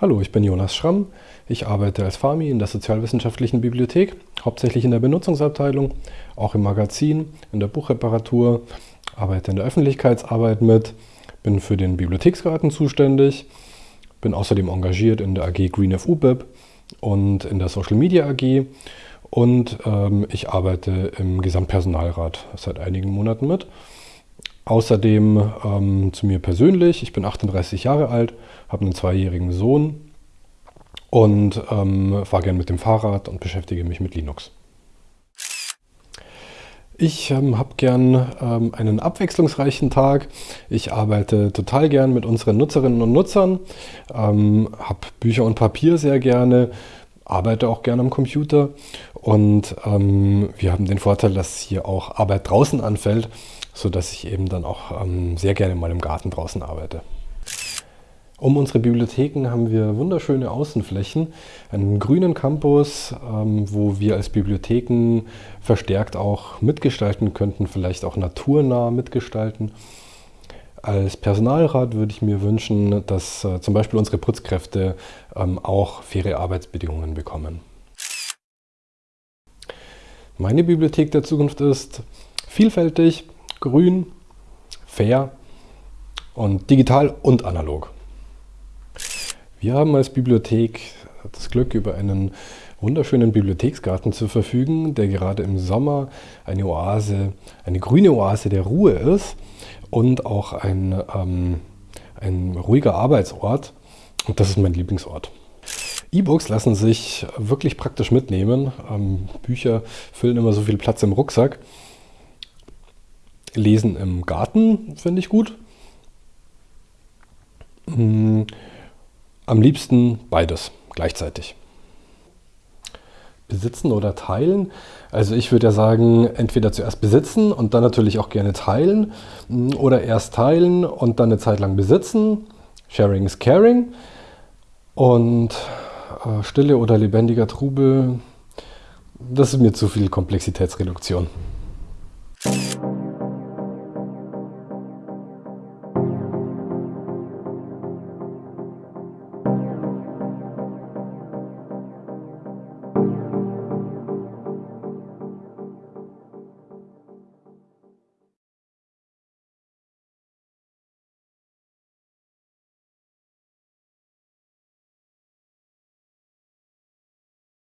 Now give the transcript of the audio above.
Hallo, ich bin Jonas Schramm. Ich arbeite als FAMI in der Sozialwissenschaftlichen Bibliothek, hauptsächlich in der Benutzungsabteilung, auch im Magazin, in der Buchreparatur, arbeite in der Öffentlichkeitsarbeit mit, bin für den Bibliotheksgarten zuständig, bin außerdem engagiert in der AG Green FUBIB und in der Social Media AG und ähm, ich arbeite im Gesamtpersonalrat seit einigen Monaten mit. Außerdem ähm, zu mir persönlich, ich bin 38 Jahre alt, habe einen zweijährigen Sohn und ähm, fahre gern mit dem Fahrrad und beschäftige mich mit Linux. Ich ähm, habe gern ähm, einen abwechslungsreichen Tag. Ich arbeite total gern mit unseren Nutzerinnen und Nutzern, ähm, habe Bücher und Papier sehr gerne, arbeite auch gerne am Computer und ähm, wir haben den Vorteil, dass hier auch Arbeit draußen anfällt sodass ich eben dann auch ähm, sehr gerne mal im Garten draußen arbeite. Um unsere Bibliotheken haben wir wunderschöne Außenflächen, einen grünen Campus, ähm, wo wir als Bibliotheken verstärkt auch mitgestalten könnten, vielleicht auch naturnah mitgestalten. Als Personalrat würde ich mir wünschen, dass äh, zum Beispiel unsere Putzkräfte ähm, auch faire Arbeitsbedingungen bekommen. Meine Bibliothek der Zukunft ist vielfältig, grün, fair und digital und analog. Wir haben als Bibliothek das Glück, über einen wunderschönen Bibliotheksgarten zu verfügen, der gerade im Sommer eine Oase, eine grüne Oase der Ruhe ist und auch ein, ähm, ein ruhiger Arbeitsort. Und das ist mein Lieblingsort. E-Books lassen sich wirklich praktisch mitnehmen. Ähm, Bücher füllen immer so viel Platz im Rucksack. Lesen im Garten finde ich gut. Hm, am liebsten beides gleichzeitig. Besitzen oder teilen? Also ich würde ja sagen, entweder zuerst besitzen und dann natürlich auch gerne teilen hm, oder erst teilen und dann eine Zeit lang besitzen. Sharing is caring. Und äh, stille oder lebendiger Trubel, das ist mir zu viel Komplexitätsreduktion.